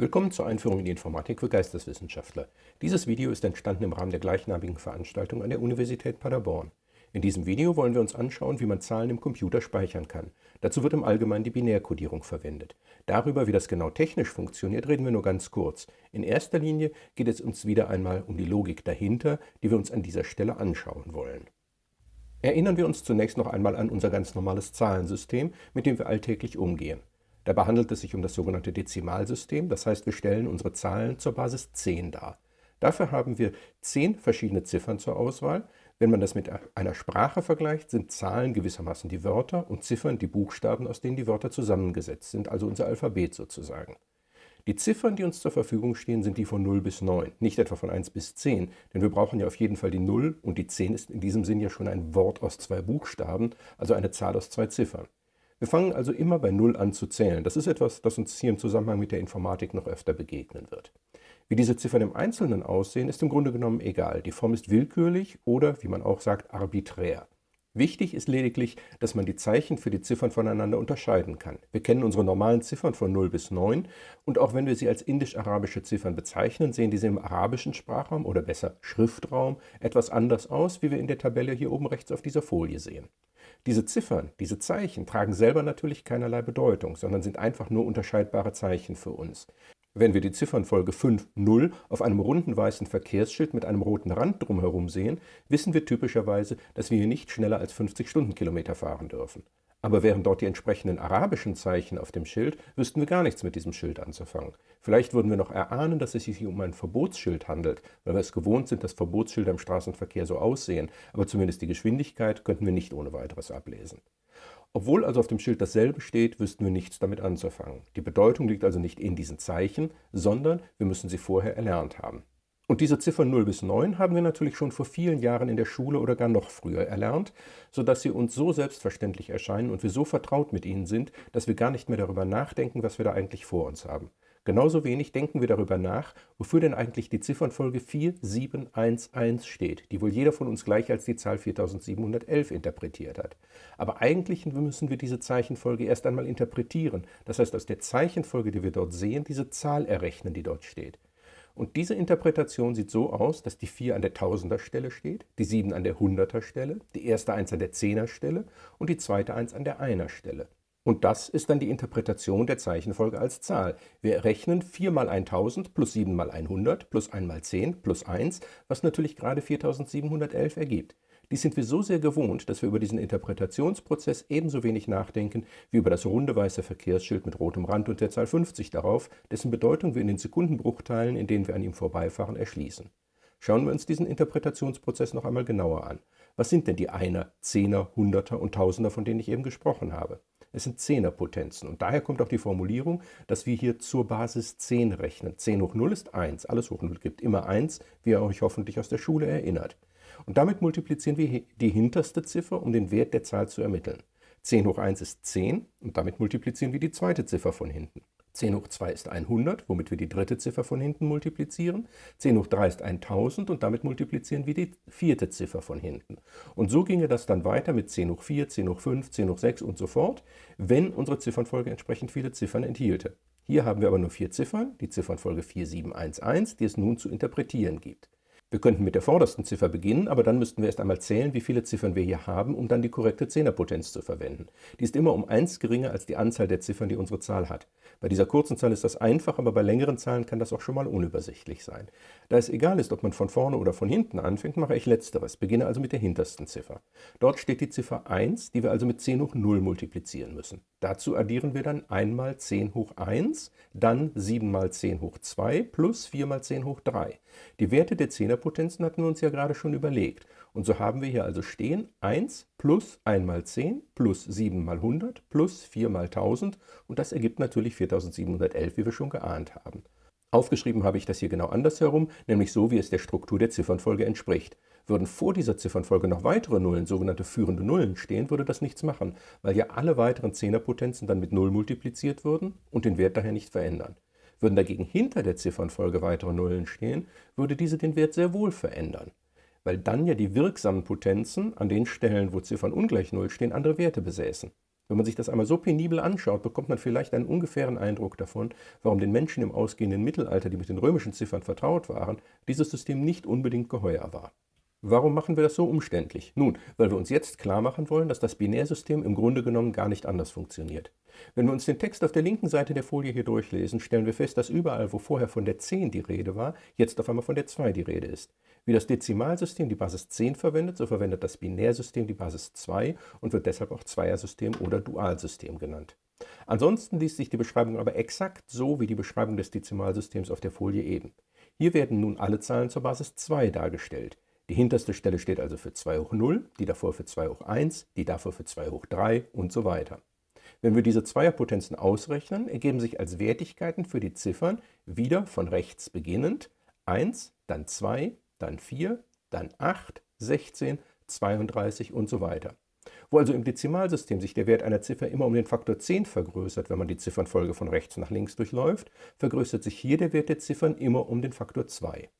Willkommen zur Einführung in die Informatik für Geisteswissenschaftler. Dieses Video ist entstanden im Rahmen der gleichnamigen Veranstaltung an der Universität Paderborn. In diesem Video wollen wir uns anschauen, wie man Zahlen im Computer speichern kann. Dazu wird im Allgemeinen die Binärkodierung verwendet. Darüber, wie das genau technisch funktioniert, reden wir nur ganz kurz. In erster Linie geht es uns wieder einmal um die Logik dahinter, die wir uns an dieser Stelle anschauen wollen. Erinnern wir uns zunächst noch einmal an unser ganz normales Zahlensystem, mit dem wir alltäglich umgehen. Dabei handelt es sich um das sogenannte Dezimalsystem, das heißt, wir stellen unsere Zahlen zur Basis 10 dar. Dafür haben wir 10 verschiedene Ziffern zur Auswahl. Wenn man das mit einer Sprache vergleicht, sind Zahlen gewissermaßen die Wörter und Ziffern die Buchstaben, aus denen die Wörter zusammengesetzt sind, also unser Alphabet sozusagen. Die Ziffern, die uns zur Verfügung stehen, sind die von 0 bis 9, nicht etwa von 1 bis 10, denn wir brauchen ja auf jeden Fall die 0 und die 10 ist in diesem Sinn ja schon ein Wort aus zwei Buchstaben, also eine Zahl aus zwei Ziffern. Wir fangen also immer bei Null an zu zählen. Das ist etwas, das uns hier im Zusammenhang mit der Informatik noch öfter begegnen wird. Wie diese Ziffern im Einzelnen aussehen, ist im Grunde genommen egal. Die Form ist willkürlich oder, wie man auch sagt, arbiträr. Wichtig ist lediglich, dass man die Zeichen für die Ziffern voneinander unterscheiden kann. Wir kennen unsere normalen Ziffern von 0 bis 9 und auch wenn wir sie als indisch-arabische Ziffern bezeichnen, sehen diese im arabischen Sprachraum oder besser Schriftraum etwas anders aus, wie wir in der Tabelle hier oben rechts auf dieser Folie sehen. Diese Ziffern, diese Zeichen tragen selber natürlich keinerlei Bedeutung, sondern sind einfach nur unterscheidbare Zeichen für uns. Wenn wir die Ziffernfolge 5.0 auf einem runden weißen Verkehrsschild mit einem roten Rand drumherum sehen, wissen wir typischerweise, dass wir hier nicht schneller als 50 Stundenkilometer fahren dürfen. Aber wären dort die entsprechenden arabischen Zeichen auf dem Schild, wüssten wir gar nichts mit diesem Schild anzufangen. Vielleicht würden wir noch erahnen, dass es sich um ein Verbotsschild handelt, weil wir es gewohnt sind, dass Verbotsschilder im Straßenverkehr so aussehen, aber zumindest die Geschwindigkeit könnten wir nicht ohne weiteres ablesen. Obwohl also auf dem Schild dasselbe steht, wüssten wir nichts damit anzufangen. Die Bedeutung liegt also nicht in diesen Zeichen, sondern wir müssen sie vorher erlernt haben. Und diese Ziffern 0 bis 9 haben wir natürlich schon vor vielen Jahren in der Schule oder gar noch früher erlernt, sodass sie uns so selbstverständlich erscheinen und wir so vertraut mit ihnen sind, dass wir gar nicht mehr darüber nachdenken, was wir da eigentlich vor uns haben. Genauso wenig denken wir darüber nach, wofür denn eigentlich die Ziffernfolge 4711 steht, die wohl jeder von uns gleich als die Zahl 4711 interpretiert hat. Aber eigentlich müssen wir diese Zeichenfolge erst einmal interpretieren, das heißt aus der Zeichenfolge, die wir dort sehen, diese Zahl errechnen, die dort steht. Und diese Interpretation sieht so aus, dass die 4 an der Tausenderstelle steht, die 7 an der Hunderterstelle, die erste 1 an der Zehnerstelle und die zweite 1 an der Einerstelle. Und das ist dann die Interpretation der Zeichenfolge als Zahl. Wir rechnen 4 mal 1000 plus 7 mal 100 plus 1 mal 10 plus 1, was natürlich gerade 4711 ergibt. Dies sind wir so sehr gewohnt, dass wir über diesen Interpretationsprozess ebenso wenig nachdenken wie über das runde weiße Verkehrsschild mit rotem Rand und der Zahl 50 darauf, dessen Bedeutung wir in den Sekundenbruchteilen, in denen wir an ihm vorbeifahren, erschließen. Schauen wir uns diesen Interpretationsprozess noch einmal genauer an. Was sind denn die Einer, Zehner, Hunderter und Tausender, von denen ich eben gesprochen habe? Es sind Zehnerpotenzen und daher kommt auch die Formulierung, dass wir hier zur Basis 10 rechnen. 10 hoch 0 ist 1, alles hoch 0 gibt immer 1, wie ihr euch hoffentlich aus der Schule erinnert. Und damit multiplizieren wir die hinterste Ziffer, um den Wert der Zahl zu ermitteln. 10 hoch 1 ist 10 und damit multiplizieren wir die zweite Ziffer von hinten. 10 hoch 2 ist 100, womit wir die dritte Ziffer von hinten multiplizieren. 10 hoch 3 ist 1000 und damit multiplizieren wir die vierte Ziffer von hinten. Und so ginge das dann weiter mit 10 hoch 4, 10 hoch 5, 10 hoch 6 und so fort, wenn unsere Ziffernfolge entsprechend viele Ziffern enthielte. Hier haben wir aber nur vier Ziffern, die Ziffernfolge 4711, die es nun zu interpretieren gibt. Wir könnten mit der vordersten Ziffer beginnen, aber dann müssten wir erst einmal zählen, wie viele Ziffern wir hier haben, um dann die korrekte Zehnerpotenz zu verwenden. Die ist immer um 1 geringer als die Anzahl der Ziffern, die unsere Zahl hat. Bei dieser kurzen Zahl ist das einfach, aber bei längeren Zahlen kann das auch schon mal unübersichtlich sein. Da es egal ist, ob man von vorne oder von hinten anfängt, mache ich letzteres, beginne also mit der hintersten Ziffer. Dort steht die Ziffer 1, die wir also mit 10 hoch 0 multiplizieren müssen. Dazu addieren wir dann einmal 10 hoch 1, dann 7 mal 10 hoch 2 plus 4 mal 10 hoch 3. Die Werte der Zehnerpotenzen hatten wir uns ja gerade schon überlegt. Und so haben wir hier also stehen 1 plus 1 mal 10 plus 7 mal 100 plus 4 mal 1000 und das ergibt natürlich 4711, wie wir schon geahnt haben. Aufgeschrieben habe ich das hier genau andersherum, nämlich so, wie es der Struktur der Ziffernfolge entspricht. Würden vor dieser Ziffernfolge noch weitere Nullen, sogenannte führende Nullen, stehen, würde das nichts machen, weil ja alle weiteren Zehnerpotenzen dann mit 0 multipliziert würden und den Wert daher nicht verändern. Würden dagegen hinter der Ziffernfolge weitere Nullen stehen, würde diese den Wert sehr wohl verändern, weil dann ja die wirksamen Potenzen an den Stellen, wo Ziffern ungleich Null stehen, andere Werte besäßen. Wenn man sich das einmal so penibel anschaut, bekommt man vielleicht einen ungefähren Eindruck davon, warum den Menschen im ausgehenden Mittelalter, die mit den römischen Ziffern vertraut waren, dieses System nicht unbedingt geheuer war. Warum machen wir das so umständlich? Nun, weil wir uns jetzt klar machen wollen, dass das Binärsystem im Grunde genommen gar nicht anders funktioniert. Wenn wir uns den Text auf der linken Seite der Folie hier durchlesen, stellen wir fest, dass überall, wo vorher von der 10 die Rede war, jetzt auf einmal von der 2 die Rede ist. Wie das Dezimalsystem die Basis 10 verwendet, so verwendet das Binärsystem die Basis 2 und wird deshalb auch Zweiersystem oder Dualsystem genannt. Ansonsten liest sich die Beschreibung aber exakt so wie die Beschreibung des Dezimalsystems auf der Folie eben. Hier werden nun alle Zahlen zur Basis 2 dargestellt. Die hinterste Stelle steht also für 2 hoch 0, die davor für 2 hoch 1, die davor für 2 hoch 3 und so weiter. Wenn wir diese Zweierpotenzen ausrechnen, ergeben sich als Wertigkeiten für die Ziffern wieder von rechts beginnend 1, dann 2, dann 4, dann 8, 16, 32 und so weiter. Wo also im Dezimalsystem sich der Wert einer Ziffer immer um den Faktor 10 vergrößert, wenn man die Ziffernfolge von rechts nach links durchläuft, vergrößert sich hier der Wert der Ziffern immer um den Faktor 2.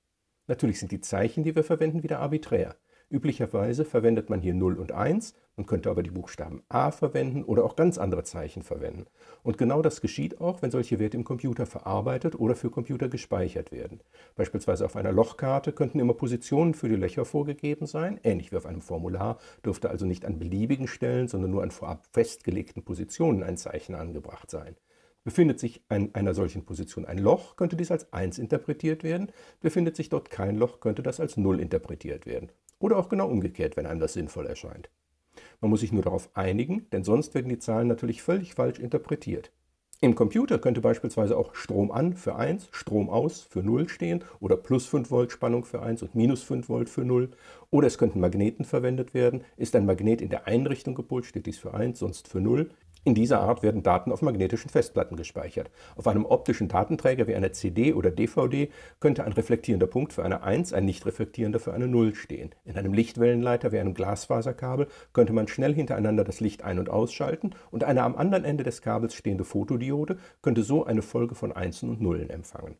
Natürlich sind die Zeichen, die wir verwenden, wieder arbiträr. Üblicherweise verwendet man hier 0 und 1, man könnte aber die Buchstaben a verwenden oder auch ganz andere Zeichen verwenden. Und genau das geschieht auch, wenn solche Werte im Computer verarbeitet oder für Computer gespeichert werden. Beispielsweise auf einer Lochkarte könnten immer Positionen für die Löcher vorgegeben sein, ähnlich wie auf einem Formular, dürfte also nicht an beliebigen Stellen, sondern nur an vorab festgelegten Positionen ein Zeichen angebracht sein. Befindet sich an einer solchen Position ein Loch, könnte dies als 1 interpretiert werden. Befindet sich dort kein Loch, könnte das als 0 interpretiert werden. Oder auch genau umgekehrt, wenn einem das sinnvoll erscheint. Man muss sich nur darauf einigen, denn sonst werden die Zahlen natürlich völlig falsch interpretiert. Im Computer könnte beispielsweise auch Strom an für 1, Strom aus für 0 stehen oder plus 5 Volt Spannung für 1 und minus 5 Volt für 0. Oder es könnten Magneten verwendet werden. Ist ein Magnet in der Einrichtung gepolt, steht dies für 1, sonst für 0. In dieser Art werden Daten auf magnetischen Festplatten gespeichert. Auf einem optischen Datenträger wie einer CD oder DVD könnte ein reflektierender Punkt für eine 1, ein nicht reflektierender für eine 0 stehen. In einem Lichtwellenleiter wie einem Glasfaserkabel könnte man schnell hintereinander das Licht ein- und ausschalten und eine am anderen Ende des Kabels stehende Fotodiode könnte so eine Folge von Einsen und Nullen empfangen.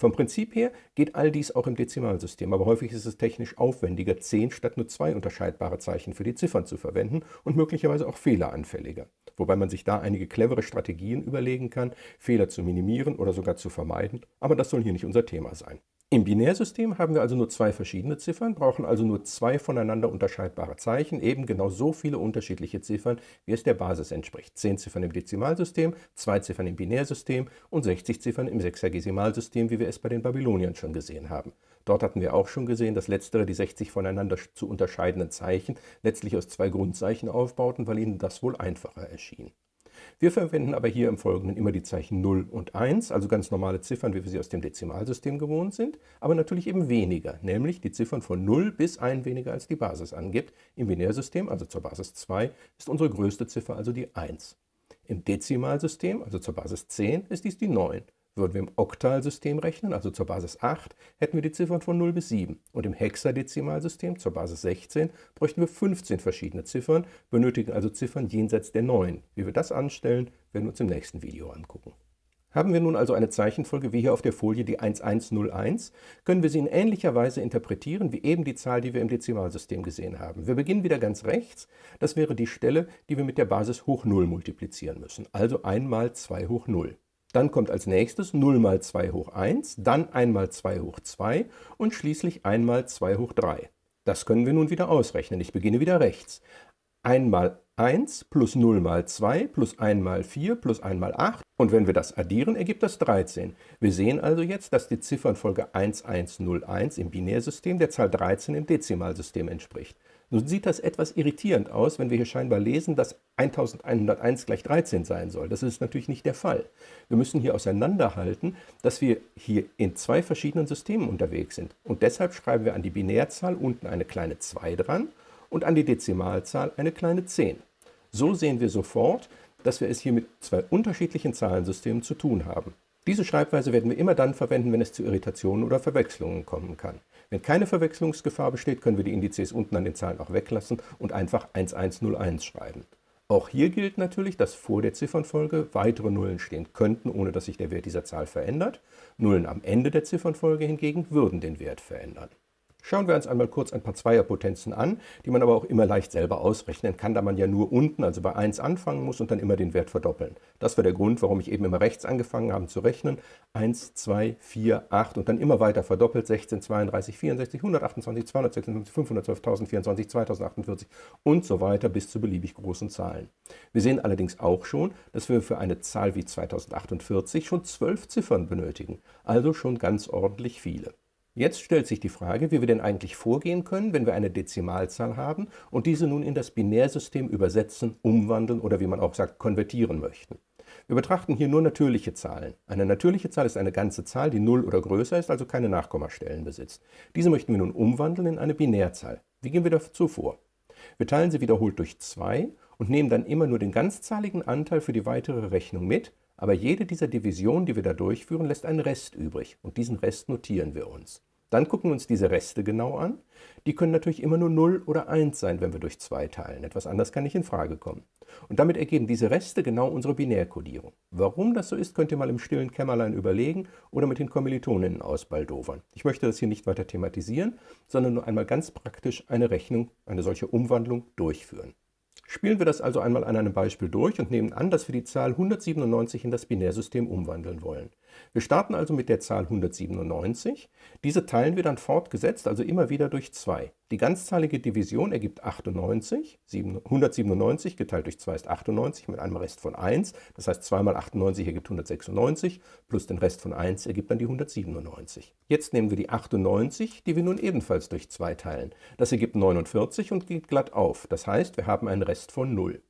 Vom Prinzip her geht all dies auch im Dezimalsystem, aber häufig ist es technisch aufwendiger, 10 statt nur zwei unterscheidbare Zeichen für die Ziffern zu verwenden und möglicherweise auch fehleranfälliger wobei man sich da einige clevere Strategien überlegen kann, Fehler zu minimieren oder sogar zu vermeiden, aber das soll hier nicht unser Thema sein. Im Binärsystem haben wir also nur zwei verschiedene Ziffern, brauchen also nur zwei voneinander unterscheidbare Zeichen, eben genau so viele unterschiedliche Ziffern, wie es der Basis entspricht. Zehn Ziffern im Dezimalsystem, zwei Ziffern im Binärsystem und 60 Ziffern im Sechsagesimalsystem, wie wir es bei den Babyloniern schon gesehen haben. Dort hatten wir auch schon gesehen, dass letztere die 60 voneinander zu unterscheidenden Zeichen letztlich aus zwei Grundzeichen aufbauten, weil ihnen das wohl einfacher erschien. Wir verwenden aber hier im Folgenden immer die Zeichen 0 und 1, also ganz normale Ziffern, wie wir sie aus dem Dezimalsystem gewohnt sind, aber natürlich eben weniger, nämlich die Ziffern von 0 bis 1 weniger als die Basis angibt. Im Binärsystem, also zur Basis 2, ist unsere größte Ziffer also die 1. Im Dezimalsystem, also zur Basis 10, ist dies die 9. Würden wir im Oktalsystem rechnen, also zur Basis 8, hätten wir die Ziffern von 0 bis 7. Und im Hexadezimalsystem zur Basis 16 bräuchten wir 15 verschiedene Ziffern, benötigen also Ziffern jenseits der 9. Wie wir das anstellen, werden wir uns im nächsten Video angucken. Haben wir nun also eine Zeichenfolge wie hier auf der Folie die 1101, können wir sie in ähnlicher Weise interpretieren wie eben die Zahl, die wir im Dezimalsystem gesehen haben. Wir beginnen wieder ganz rechts, das wäre die Stelle, die wir mit der Basis hoch 0 multiplizieren müssen, also 1 mal 2 hoch 0. Dann kommt als nächstes 0 mal 2 hoch 1, dann 1 mal 2 hoch 2 und schließlich 1 mal 2 hoch 3. Das können wir nun wieder ausrechnen. Ich beginne wieder rechts. 1 mal 1 plus 0 mal 2 plus 1 mal 4 plus 1 mal 8. Und wenn wir das addieren, ergibt das 13. Wir sehen also jetzt, dass die Ziffernfolge 1101 im Binärsystem der Zahl 13 im Dezimalsystem entspricht. Nun sieht das etwas irritierend aus, wenn wir hier scheinbar lesen, dass 1101 gleich 13 sein soll. Das ist natürlich nicht der Fall. Wir müssen hier auseinanderhalten, dass wir hier in zwei verschiedenen Systemen unterwegs sind. Und deshalb schreiben wir an die Binärzahl unten eine kleine 2 dran und an die Dezimalzahl eine kleine 10. So sehen wir sofort, dass wir es hier mit zwei unterschiedlichen Zahlensystemen zu tun haben. Diese Schreibweise werden wir immer dann verwenden, wenn es zu Irritationen oder Verwechslungen kommen kann. Wenn keine Verwechslungsgefahr besteht, können wir die Indizes unten an den Zahlen auch weglassen und einfach 1101 schreiben. Auch hier gilt natürlich, dass vor der Ziffernfolge weitere Nullen stehen könnten, ohne dass sich der Wert dieser Zahl verändert. Nullen am Ende der Ziffernfolge hingegen würden den Wert verändern. Schauen wir uns einmal kurz ein paar Zweierpotenzen an, die man aber auch immer leicht selber ausrechnen kann, da man ja nur unten, also bei 1 anfangen muss und dann immer den Wert verdoppeln. Das war der Grund, warum ich eben immer rechts angefangen habe zu rechnen. 1, 2, 4, 8 und dann immer weiter verdoppelt. 16, 32, 64, 128, 256, 512, 1024, 2048 und so weiter bis zu beliebig großen Zahlen. Wir sehen allerdings auch schon, dass wir für eine Zahl wie 2048 schon 12 Ziffern benötigen, also schon ganz ordentlich viele. Jetzt stellt sich die Frage, wie wir denn eigentlich vorgehen können, wenn wir eine Dezimalzahl haben und diese nun in das Binärsystem übersetzen, umwandeln oder wie man auch sagt, konvertieren möchten. Wir betrachten hier nur natürliche Zahlen. Eine natürliche Zahl ist eine ganze Zahl, die 0 oder größer ist, also keine Nachkommastellen besitzt. Diese möchten wir nun umwandeln in eine Binärzahl. Wie gehen wir dazu vor? Wir teilen sie wiederholt durch 2 und nehmen dann immer nur den ganzzahligen Anteil für die weitere Rechnung mit, aber jede dieser Divisionen, die wir da durchführen, lässt einen Rest übrig und diesen Rest notieren wir uns. Dann gucken wir uns diese Reste genau an. Die können natürlich immer nur 0 oder 1 sein, wenn wir durch 2 teilen. Etwas anderes kann nicht in Frage kommen. Und damit ergeben diese Reste genau unsere Binärkodierung. Warum das so ist, könnt ihr mal im stillen Kämmerlein überlegen oder mit den Kommilitoninnen ausbaldowern. Ich möchte das hier nicht weiter thematisieren, sondern nur einmal ganz praktisch eine Rechnung, eine solche Umwandlung durchführen. Spielen wir das also einmal an einem Beispiel durch und nehmen an, dass wir die Zahl 197 in das Binärsystem umwandeln wollen. Wir starten also mit der Zahl 197. Diese teilen wir dann fortgesetzt, also immer wieder durch 2. Die ganzzahlige Division ergibt 98. 197 geteilt durch 2 ist 98 mit einem Rest von 1. Das heißt 2 mal 98 ergibt 196 plus den Rest von 1 ergibt dann die 197. Jetzt nehmen wir die 98, die wir nun ebenfalls durch 2 teilen. Das ergibt 49 und geht glatt auf. Das heißt, wir haben einen Rest von 0.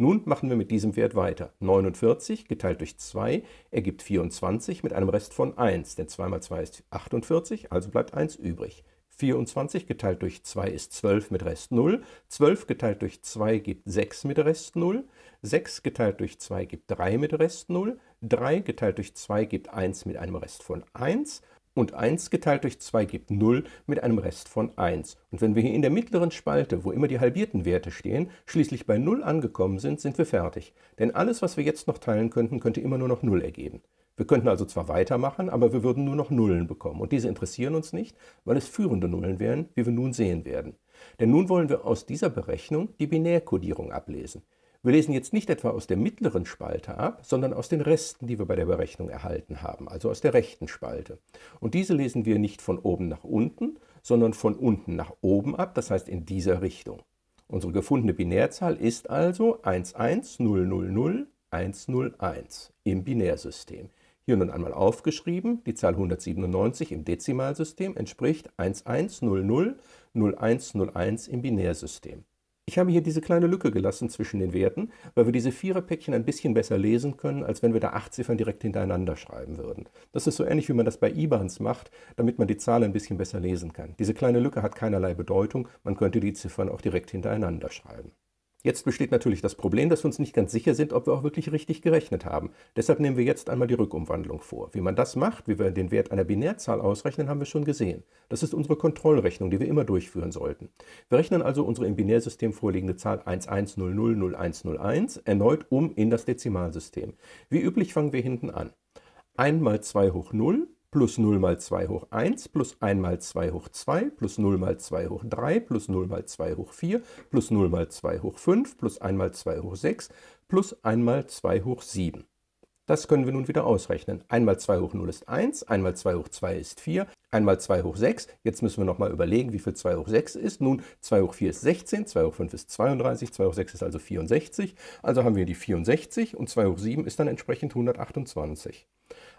Nun machen wir mit diesem Wert weiter. 49 geteilt durch 2 ergibt 24 mit einem Rest von 1, denn 2 mal 2 ist 48, also bleibt 1 übrig. 24 geteilt durch 2 ist 12 mit Rest 0. 12 geteilt durch 2 gibt 6 mit Rest 0. 6 geteilt durch 2 gibt 3 mit Rest 0. 3 geteilt durch 2 gibt 1 mit einem Rest von 1 und 1 geteilt durch 2 gibt 0 mit einem Rest von 1. Und wenn wir hier in der mittleren Spalte, wo immer die halbierten Werte stehen, schließlich bei 0 angekommen sind, sind wir fertig. Denn alles, was wir jetzt noch teilen könnten, könnte immer nur noch 0 ergeben. Wir könnten also zwar weitermachen, aber wir würden nur noch Nullen bekommen. Und diese interessieren uns nicht, weil es führende Nullen wären, wie wir nun sehen werden. Denn nun wollen wir aus dieser Berechnung die Binärkodierung ablesen. Wir lesen jetzt nicht etwa aus der mittleren Spalte ab, sondern aus den Resten, die wir bei der Berechnung erhalten haben, also aus der rechten Spalte. Und diese lesen wir nicht von oben nach unten, sondern von unten nach oben ab, das heißt in dieser Richtung. Unsere gefundene Binärzahl ist also 11000 im Binärsystem. Hier nun einmal aufgeschrieben, die Zahl 197 im Dezimalsystem entspricht 1100 0101 im Binärsystem. Ich habe hier diese kleine Lücke gelassen zwischen den Werten, weil wir diese Viererpäckchen ein bisschen besser lesen können, als wenn wir da acht Ziffern direkt hintereinander schreiben würden. Das ist so ähnlich, wie man das bei IBANs macht, damit man die Zahlen ein bisschen besser lesen kann. Diese kleine Lücke hat keinerlei Bedeutung, man könnte die Ziffern auch direkt hintereinander schreiben. Jetzt besteht natürlich das Problem, dass wir uns nicht ganz sicher sind, ob wir auch wirklich richtig gerechnet haben. Deshalb nehmen wir jetzt einmal die Rückumwandlung vor. Wie man das macht, wie wir den Wert einer Binärzahl ausrechnen, haben wir schon gesehen. Das ist unsere Kontrollrechnung, die wir immer durchführen sollten. Wir rechnen also unsere im Binärsystem vorliegende Zahl 11000101 erneut um in das Dezimalsystem. Wie üblich fangen wir hinten an. 1 mal 2 hoch 0 plus 0 mal 2 hoch 1 plus 1 mal 2 hoch 2 plus 0 mal 2 hoch 3 plus 0 mal 2 hoch 4 plus 0 mal 2 hoch 5 plus 1 mal 2 hoch 6 plus 1 mal 2 hoch 7. Das können wir nun wieder ausrechnen. 1 mal 2 hoch 0 ist 1, 1 mal 2 hoch 2 ist 4, 1 mal 2 hoch 6. Jetzt müssen wir nochmal überlegen, wie viel 2 hoch 6 ist. Nun, 2 hoch 4 ist 16, 2 hoch 5 ist 32, 2 hoch 6 ist also 64. Also haben wir die 64 und 2 hoch 7 ist dann entsprechend 128.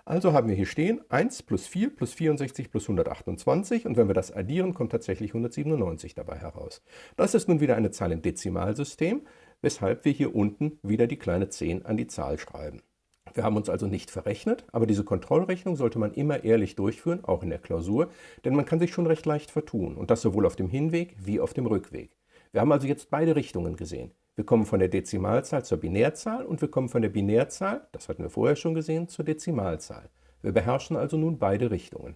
Also haben wir hier stehen 1 plus 4 plus 64 plus 128 und wenn wir das addieren, kommt tatsächlich 197 dabei heraus. Das ist nun wieder eine Zahl im Dezimalsystem, weshalb wir hier unten wieder die kleine 10 an die Zahl schreiben. Wir haben uns also nicht verrechnet, aber diese Kontrollrechnung sollte man immer ehrlich durchführen, auch in der Klausur, denn man kann sich schon recht leicht vertun und das sowohl auf dem Hinweg wie auf dem Rückweg. Wir haben also jetzt beide Richtungen gesehen. Wir kommen von der Dezimalzahl zur Binärzahl und wir kommen von der Binärzahl, das hatten wir vorher schon gesehen, zur Dezimalzahl. Wir beherrschen also nun beide Richtungen.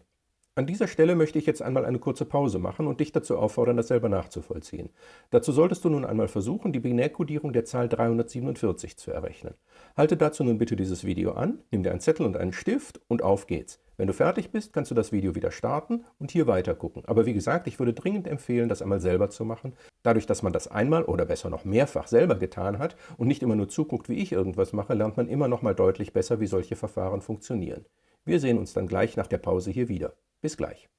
An dieser Stelle möchte ich jetzt einmal eine kurze Pause machen und dich dazu auffordern, das selber nachzuvollziehen. Dazu solltest du nun einmal versuchen, die Binärkodierung der Zahl 347 zu errechnen. Halte dazu nun bitte dieses Video an, nimm dir einen Zettel und einen Stift und auf geht's. Wenn du fertig bist, kannst du das Video wieder starten und hier weiter gucken. Aber wie gesagt, ich würde dringend empfehlen, das einmal selber zu machen. Dadurch, dass man das einmal oder besser noch mehrfach selber getan hat und nicht immer nur zuguckt, wie ich irgendwas mache, lernt man immer noch mal deutlich besser, wie solche Verfahren funktionieren. Wir sehen uns dann gleich nach der Pause hier wieder. Bis gleich.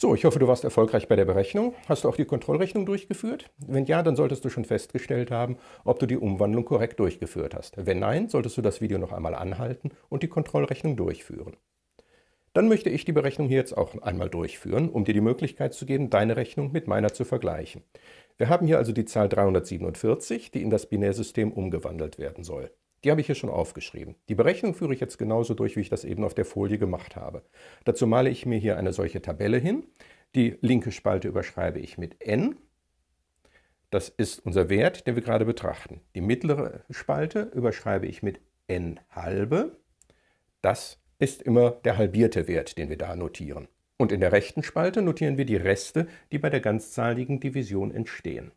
So, ich hoffe, du warst erfolgreich bei der Berechnung. Hast du auch die Kontrollrechnung durchgeführt? Wenn ja, dann solltest du schon festgestellt haben, ob du die Umwandlung korrekt durchgeführt hast. Wenn nein, solltest du das Video noch einmal anhalten und die Kontrollrechnung durchführen. Dann möchte ich die Berechnung hier jetzt auch einmal durchführen, um dir die Möglichkeit zu geben, deine Rechnung mit meiner zu vergleichen. Wir haben hier also die Zahl 347, die in das Binärsystem umgewandelt werden soll. Die habe ich hier schon aufgeschrieben. Die Berechnung führe ich jetzt genauso durch, wie ich das eben auf der Folie gemacht habe. Dazu male ich mir hier eine solche Tabelle hin. Die linke Spalte überschreibe ich mit n. Das ist unser Wert, den wir gerade betrachten. Die mittlere Spalte überschreibe ich mit n halbe. Das ist immer der halbierte Wert, den wir da notieren. Und in der rechten Spalte notieren wir die Reste, die bei der ganzzahligen Division entstehen.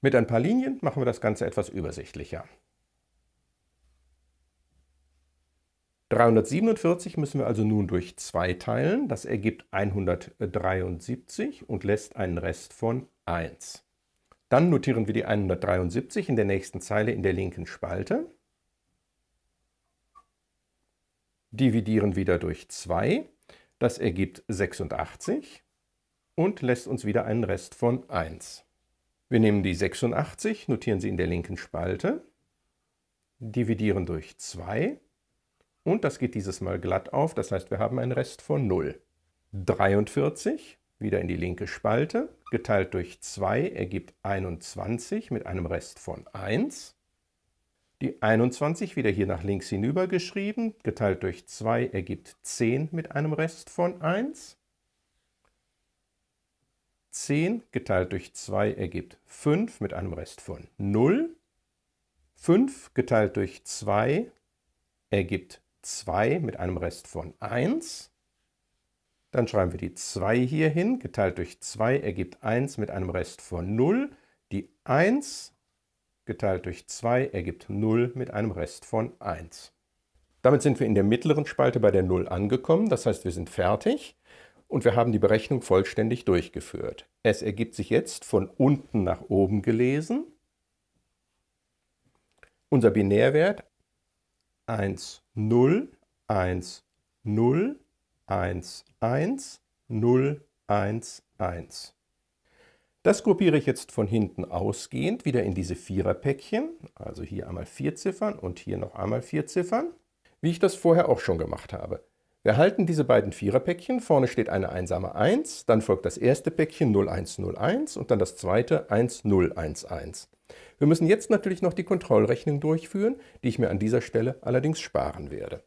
Mit ein paar Linien machen wir das Ganze etwas übersichtlicher. 347 müssen wir also nun durch 2 teilen. Das ergibt 173 und lässt einen Rest von 1. Dann notieren wir die 173 in der nächsten Zeile in der linken Spalte. Dividieren wieder durch 2. Das ergibt 86 und lässt uns wieder einen Rest von 1. Wir nehmen die 86, notieren sie in der linken Spalte, dividieren durch 2 und das geht dieses Mal glatt auf, das heißt, wir haben einen Rest von 0. 43, wieder in die linke Spalte, geteilt durch 2 ergibt 21 mit einem Rest von 1. Die 21 wieder hier nach links hinüber geschrieben, geteilt durch 2 ergibt 10 mit einem Rest von 1. 10 geteilt durch 2 ergibt 5 mit einem Rest von 0. 5 geteilt durch 2 ergibt 2 mit einem Rest von 1. Dann schreiben wir die 2 hier hin. Geteilt durch 2 ergibt 1 mit einem Rest von 0. Die 1 geteilt durch 2 ergibt 0 mit einem Rest von 1. Damit sind wir in der mittleren Spalte bei der 0 angekommen. Das heißt, wir sind fertig und wir haben die Berechnung vollständig durchgeführt. Es ergibt sich jetzt von unten nach oben gelesen unser Binärwert 1, 0, 1, 0, 1, 1, 0, 1, 1. Das gruppiere ich jetzt von hinten ausgehend wieder in diese Viererpäckchen, also hier einmal vier Ziffern und hier noch einmal vier Ziffern, wie ich das vorher auch schon gemacht habe. Wir halten diese beiden Viererpäckchen, vorne steht eine einsame 1, dann folgt das erste Päckchen 0101 und dann das zweite 1011. Wir müssen jetzt natürlich noch die Kontrollrechnung durchführen, die ich mir an dieser Stelle allerdings sparen werde.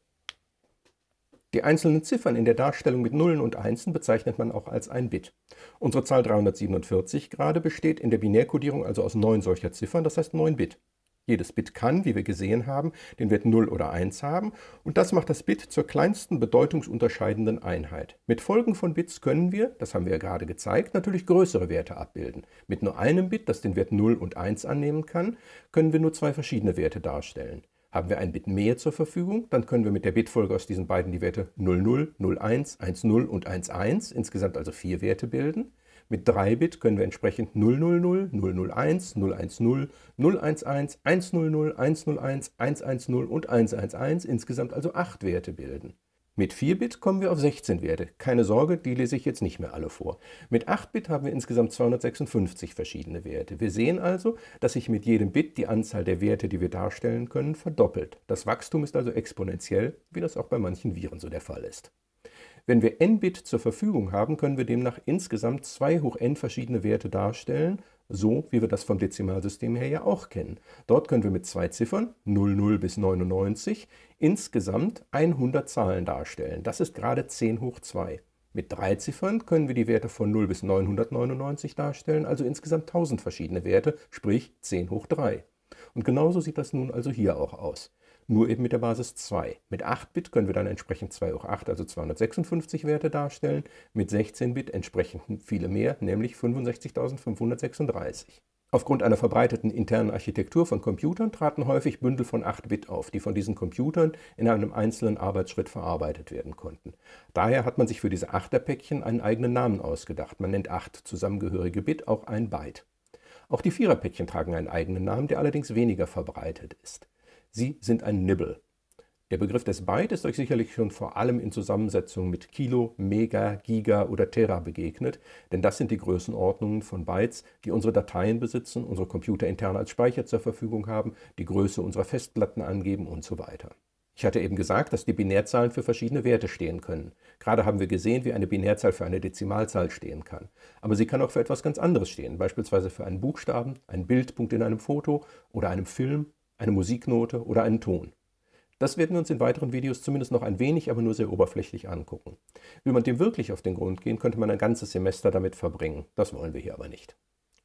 Die einzelnen Ziffern in der Darstellung mit Nullen und Einsen bezeichnet man auch als ein Bit. Unsere Zahl 347 gerade besteht in der Binärkodierung also aus neun solcher Ziffern, das heißt 9 Bit. Jedes Bit kann, wie wir gesehen haben, den Wert 0 oder 1 haben und das macht das Bit zur kleinsten bedeutungsunterscheidenden Einheit. Mit Folgen von Bits können wir, das haben wir ja gerade gezeigt, natürlich größere Werte abbilden. Mit nur einem Bit, das den Wert 0 und 1 annehmen kann, können wir nur zwei verschiedene Werte darstellen. Haben wir ein Bit mehr zur Verfügung, dann können wir mit der Bitfolge aus diesen beiden die Werte 00, 01, 10 und 11, insgesamt also vier Werte bilden. Mit 3-Bit können wir entsprechend 000, 001, 010, 011, 100, 101, 110 und 111, insgesamt also 8 Werte bilden. Mit 4-Bit kommen wir auf 16 Werte. Keine Sorge, die lese ich jetzt nicht mehr alle vor. Mit 8-Bit haben wir insgesamt 256 verschiedene Werte. Wir sehen also, dass sich mit jedem Bit die Anzahl der Werte, die wir darstellen können, verdoppelt. Das Wachstum ist also exponentiell, wie das auch bei manchen Viren so der Fall ist. Wenn wir n Bit zur Verfügung haben, können wir demnach insgesamt 2 hoch n verschiedene Werte darstellen, so wie wir das vom Dezimalsystem her ja auch kennen. Dort können wir mit zwei Ziffern, 00 bis 99, insgesamt 100 Zahlen darstellen. Das ist gerade 10 hoch 2. Mit drei Ziffern können wir die Werte von 0 bis 999 darstellen, also insgesamt 1000 verschiedene Werte, sprich 10 hoch 3. Und genauso sieht das nun also hier auch aus. Nur eben mit der Basis 2. Mit 8-Bit können wir dann entsprechend 2 hoch 8, also 256 Werte darstellen, mit 16-Bit entsprechend viele mehr, nämlich 65.536. Aufgrund einer verbreiteten internen Architektur von Computern traten häufig Bündel von 8 Bit auf, die von diesen Computern in einem einzelnen Arbeitsschritt verarbeitet werden konnten. Daher hat man sich für diese 8er-Päckchen einen eigenen Namen ausgedacht. Man nennt 8 zusammengehörige Bit auch ein Byte. Auch die 4er-Päckchen tragen einen eigenen Namen, der allerdings weniger verbreitet ist. Sie sind ein Nibble. Der Begriff des Byte ist euch sicherlich schon vor allem in Zusammensetzung mit Kilo, Mega, Giga oder Tera begegnet, denn das sind die Größenordnungen von Bytes, die unsere Dateien besitzen, unsere Computer intern als Speicher zur Verfügung haben, die Größe unserer Festplatten angeben und so weiter. Ich hatte eben gesagt, dass die Binärzahlen für verschiedene Werte stehen können. Gerade haben wir gesehen, wie eine Binärzahl für eine Dezimalzahl stehen kann. Aber sie kann auch für etwas ganz anderes stehen, beispielsweise für einen Buchstaben, einen Bildpunkt in einem Foto oder einem Film, eine Musiknote oder einen Ton. Das werden wir uns in weiteren Videos zumindest noch ein wenig, aber nur sehr oberflächlich angucken. Will man dem wirklich auf den Grund gehen, könnte man ein ganzes Semester damit verbringen. Das wollen wir hier aber nicht.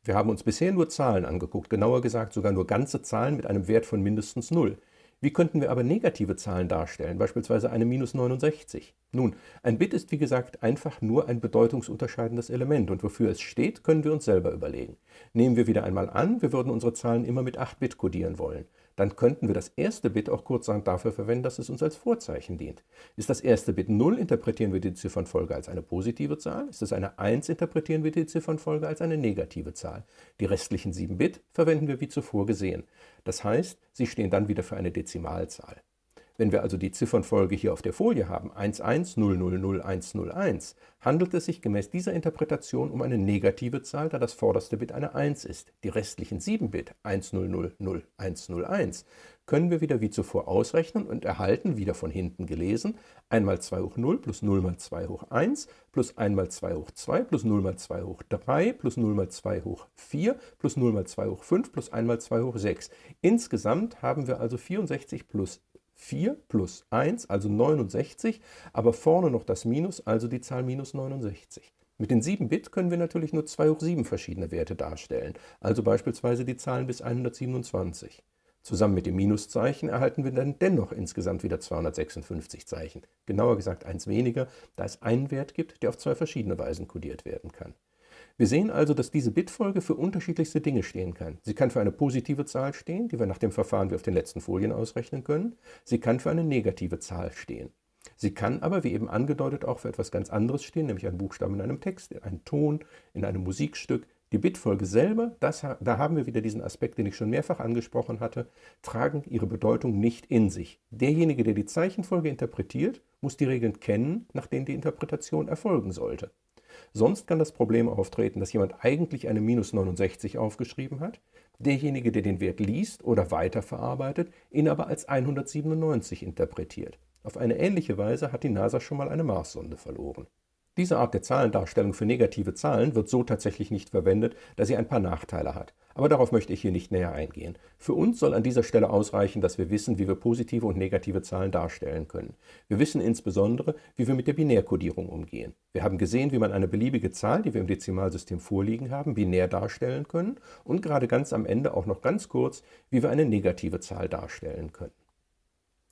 Wir haben uns bisher nur Zahlen angeguckt, genauer gesagt sogar nur ganze Zahlen mit einem Wert von mindestens 0. Wie könnten wir aber negative Zahlen darstellen, beispielsweise eine minus 69? Nun, ein Bit ist wie gesagt einfach nur ein bedeutungsunterscheidendes Element und wofür es steht, können wir uns selber überlegen. Nehmen wir wieder einmal an, wir würden unsere Zahlen immer mit 8 Bit kodieren wollen dann könnten wir das erste Bit auch kurzerhand dafür verwenden, dass es uns als Vorzeichen dient. Ist das erste Bit 0, interpretieren wir die Ziffernfolge als eine positive Zahl. Ist es eine 1, interpretieren wir die Ziffernfolge als eine negative Zahl. Die restlichen 7 Bit verwenden wir wie zuvor gesehen. Das heißt, sie stehen dann wieder für eine Dezimalzahl. Wenn wir also die Ziffernfolge hier auf der Folie haben, 11000101, handelt es sich gemäß dieser Interpretation um eine negative Zahl, da das vorderste Bit eine 1 ist. Die restlichen 7 Bit, 10000101, können wir wieder wie zuvor ausrechnen und erhalten, wieder von hinten gelesen, 1 mal 2 hoch 0 plus 0 mal 2 hoch 1 plus 1 mal 2 hoch 2 plus 0 mal 2 hoch 3 plus 0 mal 2 hoch 4 plus 0 mal 2 hoch 5 plus 1 mal 2 hoch 6. Insgesamt haben wir also 64 plus 4 plus 1, also 69, aber vorne noch das Minus, also die Zahl minus 69. Mit den 7 Bit können wir natürlich nur 2 hoch 7 verschiedene Werte darstellen, also beispielsweise die Zahlen bis 127. Zusammen mit dem Minuszeichen erhalten wir dann dennoch insgesamt wieder 256 Zeichen. Genauer gesagt eins weniger, da es einen Wert gibt, der auf zwei verschiedene Weisen kodiert werden kann. Wir sehen also, dass diese Bitfolge für unterschiedlichste Dinge stehen kann. Sie kann für eine positive Zahl stehen, die wir nach dem Verfahren wie auf den letzten Folien ausrechnen können. Sie kann für eine negative Zahl stehen. Sie kann aber, wie eben angedeutet, auch für etwas ganz anderes stehen, nämlich einen Buchstaben in einem Text, in Ton, in einem Musikstück. Die Bitfolge selber, das, da haben wir wieder diesen Aspekt, den ich schon mehrfach angesprochen hatte, tragen ihre Bedeutung nicht in sich. Derjenige, der die Zeichenfolge interpretiert, muss die Regeln kennen, nach denen die Interpretation erfolgen sollte. Sonst kann das Problem auftreten, dass jemand eigentlich eine minus 69 aufgeschrieben hat, derjenige, der den Wert liest oder weiterverarbeitet, ihn aber als 197 interpretiert. Auf eine ähnliche Weise hat die NASA schon mal eine Marssonde verloren. Diese Art der Zahlendarstellung für negative Zahlen wird so tatsächlich nicht verwendet, da sie ein paar Nachteile hat. Aber darauf möchte ich hier nicht näher eingehen. Für uns soll an dieser Stelle ausreichen, dass wir wissen, wie wir positive und negative Zahlen darstellen können. Wir wissen insbesondere, wie wir mit der Binärkodierung umgehen. Wir haben gesehen, wie man eine beliebige Zahl, die wir im Dezimalsystem vorliegen haben, binär darstellen können und gerade ganz am Ende auch noch ganz kurz, wie wir eine negative Zahl darstellen können.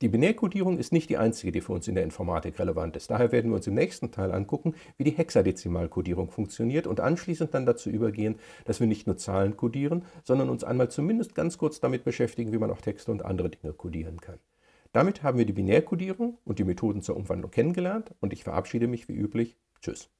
Die Binärkodierung ist nicht die einzige, die für uns in der Informatik relevant ist. Daher werden wir uns im nächsten Teil angucken, wie die Hexadezimalkodierung funktioniert und anschließend dann dazu übergehen, dass wir nicht nur Zahlen kodieren, sondern uns einmal zumindest ganz kurz damit beschäftigen, wie man auch Texte und andere Dinge kodieren kann. Damit haben wir die Binärkodierung und die Methoden zur Umwandlung kennengelernt und ich verabschiede mich wie üblich. Tschüss.